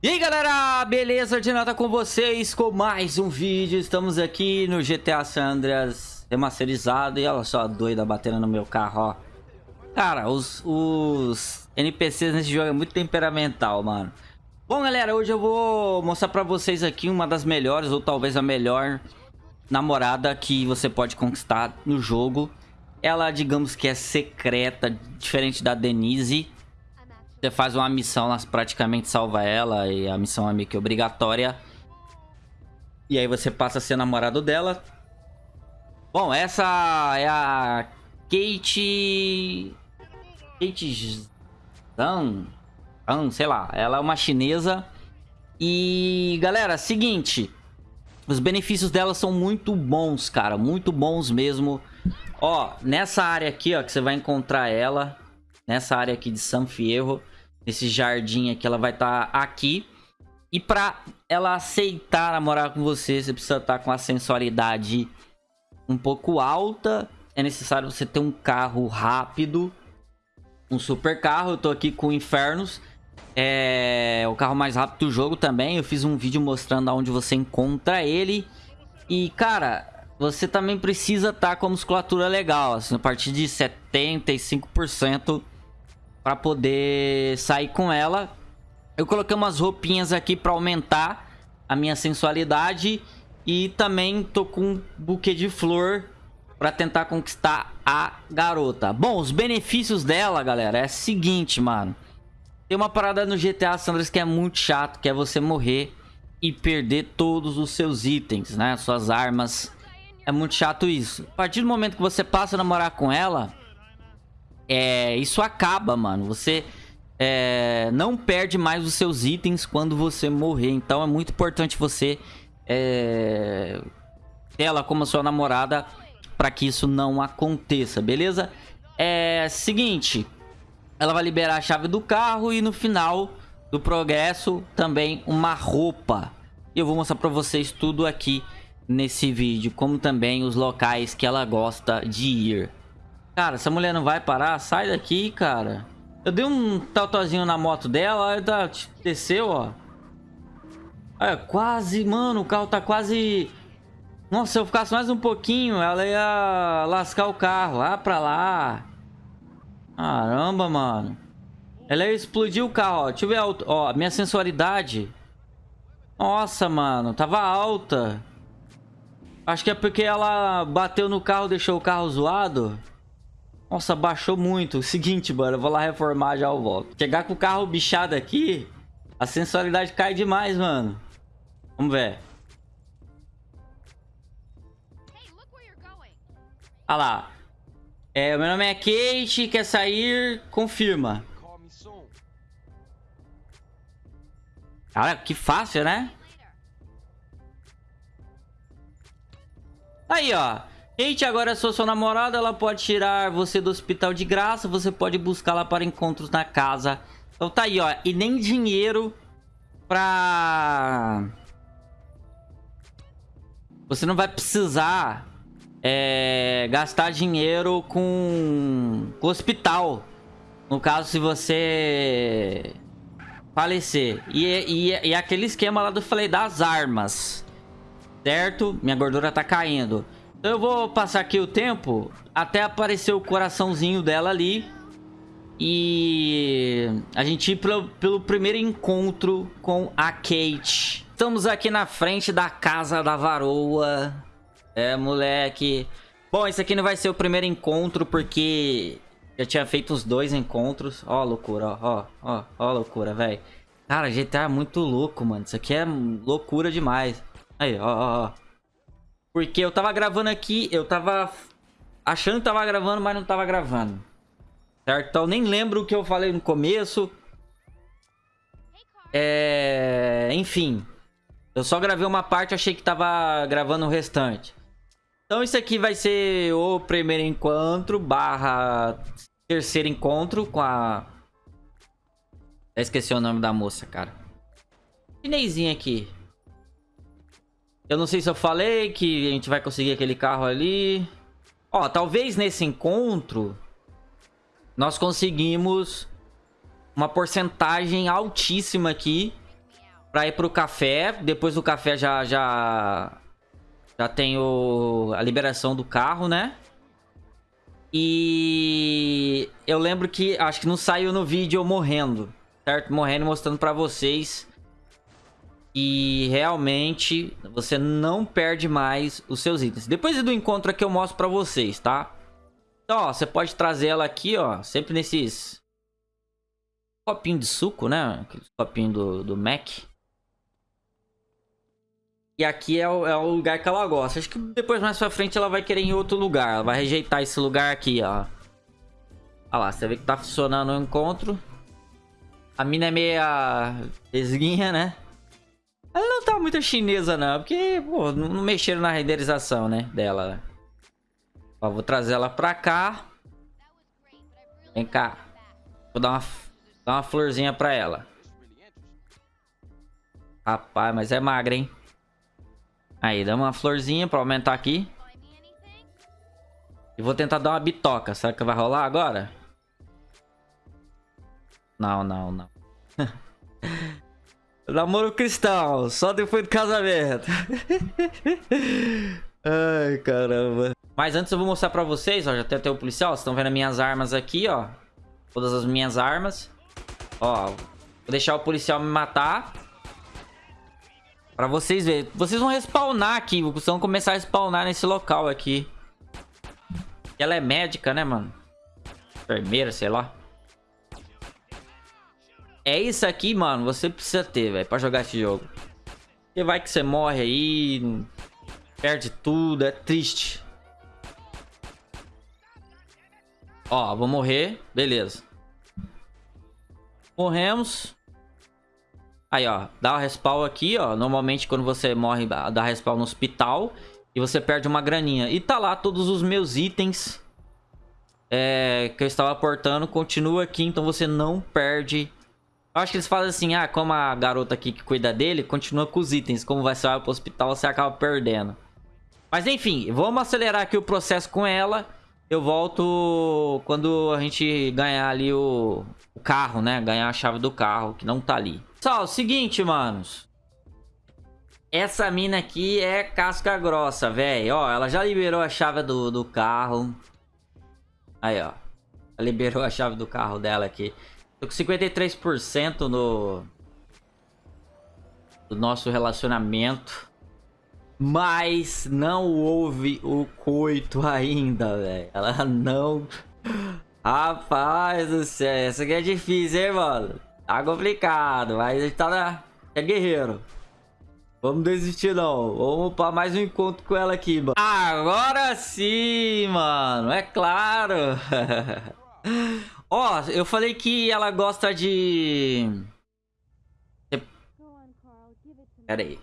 E aí galera, beleza? De nada com vocês com mais um vídeo. Estamos aqui no GTA San Andreas remasterizado. E olha só a doida batendo no meu carro, ó. Cara, os, os NPCs nesse jogo é muito temperamental, mano. Bom galera, hoje eu vou mostrar pra vocês aqui uma das melhores Ou talvez a melhor namorada que você pode conquistar no jogo. Ela, digamos que é secreta, diferente da Denise você faz uma missão, praticamente salva ela e a missão é meio que obrigatória. E aí você passa a ser namorado dela. Bom, essa é a Kate... Kate Zhang? Zhang, sei lá. Ela é uma chinesa. E, galera, seguinte. Os benefícios dela são muito bons, cara. Muito bons mesmo. Ó, nessa área aqui, ó, que você vai encontrar ela nessa área aqui de San Fierro, nesse jardim aqui, ela vai estar tá aqui. E pra ela aceitar namorar com você, você precisa estar tá com a sensualidade um pouco alta. É necessário você ter um carro rápido, um super carro. Eu tô aqui com Infernos. É o carro mais rápido do jogo também. Eu fiz um vídeo mostrando onde você encontra ele. E, cara, você também precisa estar tá com a musculatura legal. Assim, a partir de 75% para poder sair com ela. Eu coloquei umas roupinhas aqui para aumentar a minha sensualidade e também tô com um buquê de flor para tentar conquistar a garota. Bom, os benefícios dela, galera, é o seguinte, mano. Tem uma parada no GTA Sandras que é muito chato, que é você morrer e perder todos os seus itens, né? Suas armas. É muito chato isso. A partir do momento que você passa a namorar com ela, é, isso acaba, mano. Você é, não perde mais os seus itens quando você morrer. Então é muito importante você é, ela como sua namorada para que isso não aconteça, beleza? É seguinte, ela vai liberar a chave do carro e no final do progresso também uma roupa. E eu vou mostrar para vocês tudo aqui nesse vídeo, como também os locais que ela gosta de ir. Cara, essa mulher não vai parar? Sai daqui, cara. Eu dei um tautozinho na moto dela, aí tá, desceu, ó. É, quase, mano, o carro tá quase... Nossa, se eu ficasse mais um pouquinho, ela ia lascar o carro. Ah, pra lá. Caramba, mano. Ela ia explodir o carro, ó. Deixa eu ver, ó, minha sensualidade. Nossa, mano, tava alta. Acho que é porque ela bateu no carro, deixou o carro zoado. Nossa, baixou muito. Seguinte, mano, eu vou lá reformar já eu volto. Chegar com o carro bichado aqui, a sensualidade cai demais, mano. Vamos ver. Ah lá. É, meu nome é Kate, quer sair, confirma. Cara, que fácil, né? Aí, ó. Kate agora sou sua namorada, ela pode tirar você do hospital de graça, você pode buscá-la para encontros na casa. Então tá aí, ó. E nem dinheiro pra... Você não vai precisar é, gastar dinheiro com, com hospital. No caso, se você falecer. E, e, e aquele esquema lá do falei das armas. Certo? Minha gordura tá caindo. Eu vou passar aqui o tempo até aparecer o coraçãozinho dela ali. E a gente ir pelo, pelo primeiro encontro com a Kate. Estamos aqui na frente da casa da varoa. É, moleque. Bom, esse aqui não vai ser o primeiro encontro porque eu tinha feito os dois encontros. Ó, loucura, ó, ó, ó, loucura, velho. Cara, GTA é muito louco, mano. Isso aqui é loucura demais. Aí, ó, ó, ó. Porque eu tava gravando aqui, eu tava achando que tava gravando, mas não tava gravando. Certo? Então nem lembro o que eu falei no começo. É... Enfim. Eu só gravei uma parte, achei que tava gravando o restante. Então isso aqui vai ser o primeiro encontro barra terceiro encontro com a... Esqueci o nome da moça, cara. Chinesinha aqui. Eu não sei se eu falei que a gente vai conseguir aquele carro ali. Ó, talvez nesse encontro nós conseguimos uma porcentagem altíssima aqui pra ir pro café. Depois do café já, já, já tem o, a liberação do carro, né? E eu lembro que, acho que não saiu no vídeo eu morrendo, certo? Morrendo mostrando pra vocês e realmente você não perde mais os seus itens. Depois do encontro aqui eu mostro pra vocês, tá? Então, ó, você pode trazer ela aqui, ó, sempre nesses copinho de suco, né? Aqueles copinho do, do Mac. E aqui é o, é o lugar que ela gosta. Acho que depois mais pra frente ela vai querer em outro lugar. Ela vai rejeitar esse lugar aqui, ó. Olha lá, você vê que tá funcionando o encontro. A mina é meia esguinha, né? Tá muito chinesa, não. Porque, pô, não mexeram na renderização, né? Dela. Ó, vou trazer ela pra cá. Vem cá. Vou dar uma, dar uma florzinha pra ela. Rapaz, mas é magra, hein? Aí, dá uma florzinha pra aumentar aqui. E vou tentar dar uma bitoca. Será que vai rolar agora? Não, não, não. Namoro cristão, só depois do casamento. Ai, caramba. Mas antes eu vou mostrar pra vocês, ó, já tem até o policial, vocês estão vendo as minhas armas aqui, ó. Todas as minhas armas. Ó, vou deixar o policial me matar. Pra vocês verem. Vocês vão respawnar aqui, vocês vão começar a respawnar nesse local aqui. Ela é médica, né, mano? Enfermeira, sei lá. É isso aqui, mano, você precisa ter, velho, pra jogar esse jogo. Porque vai que você morre aí, perde tudo, é triste. Ó, vou morrer, beleza. Morremos. Aí, ó, dá o respawn aqui, ó. Normalmente quando você morre, dá respawn no hospital. E você perde uma graninha. E tá lá todos os meus itens é, que eu estava aportando. Continua aqui, então você não perde acho que eles falam assim, ah, como a garota aqui que cuida dele, continua com os itens. Como vai ser pro hospital, você acaba perdendo. Mas enfim, vamos acelerar aqui o processo com ela. Eu volto quando a gente ganhar ali o, o carro, né? Ganhar a chave do carro, que não tá ali. Pessoal, seguinte, manos. Essa mina aqui é casca grossa, velho. Ó, ela já liberou a chave do, do carro. Aí, ó. Ela liberou a chave do carro dela aqui. Tô com 53% no... Do nosso relacionamento. Mas não houve o coito ainda, velho. Ela não... Rapaz do céu, essa aqui é difícil, hein, mano? Tá complicado, mas a gente tá na... É guerreiro. Vamos desistir não. Vamos para mais um encontro com ela aqui, mano. Agora sim, mano. É claro. Ó, oh, eu falei que ela gosta de... Pera aí.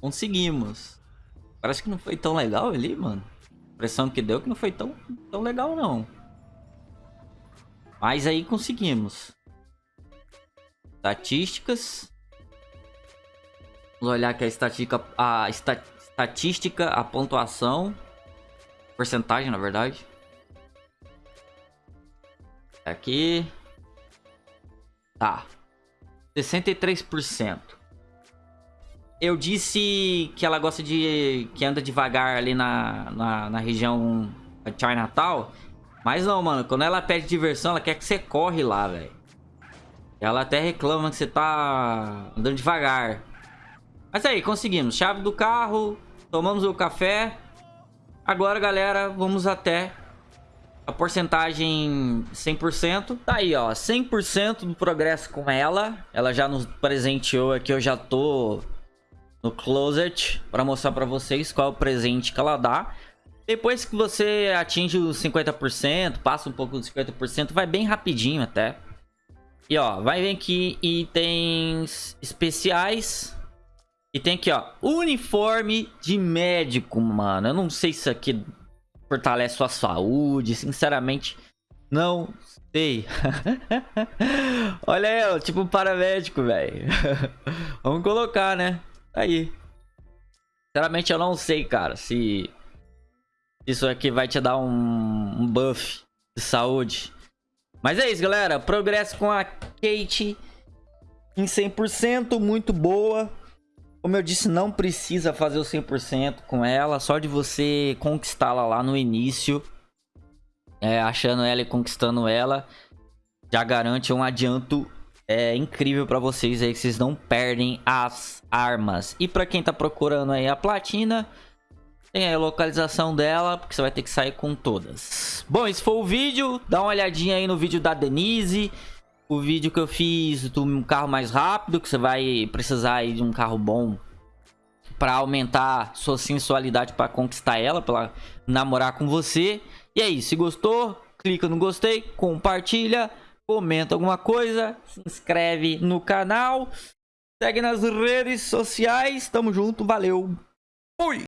Conseguimos. Parece que não foi tão legal ali, mano impressão que deu que não foi tão, tão legal, não. Mas aí conseguimos. Estatísticas. Vamos olhar aqui a estatística, a esta, estatística, a pontuação. Porcentagem, na verdade. Aqui. Tá. 63%. Eu disse que ela gosta de... Que anda devagar ali na, na, na região Chinatown. Mas não, mano. Quando ela pede diversão, ela quer que você corre lá, velho. Ela até reclama que você tá andando devagar. Mas aí, conseguimos. Chave do carro. Tomamos o café. Agora, galera, vamos até a porcentagem 100%. Tá aí, ó. 100% do progresso com ela. Ela já nos presenteou aqui. Eu já tô no closet para mostrar para vocês qual é o presente que ela dá. Depois que você atinge os 50%, passa um pouco dos 50%, vai bem rapidinho até. E ó, vai vir aqui itens especiais. E tem aqui, ó, uniforme de médico, mano. Eu não sei se isso aqui fortalece sua saúde, sinceramente. Não sei. Olha aí, tipo um paramédico, velho. Vamos colocar, né? Aí. Sinceramente, eu não sei, cara, se isso aqui vai te dar um, um buff de saúde. Mas é isso, galera. Progresso com a Kate em 100%, muito boa. Como eu disse, não precisa fazer o 100% com ela. Só de você conquistá-la lá no início é, achando ela e conquistando ela, já garante um adianto é, incrível para vocês aí, que vocês não perdem as armas. E para quem tá procurando aí a platina, tem aí a localização dela, porque você vai ter que sair com todas. Bom, esse foi o vídeo, dá uma olhadinha aí no vídeo da Denise, o vídeo que eu fiz do carro mais rápido, que você vai precisar aí de um carro bom para aumentar sua sensualidade para conquistar ela, para namorar com você. E é isso, se gostou, clica no gostei, compartilha, comenta alguma coisa, se inscreve no canal, segue nas redes sociais, tamo junto, valeu, fui!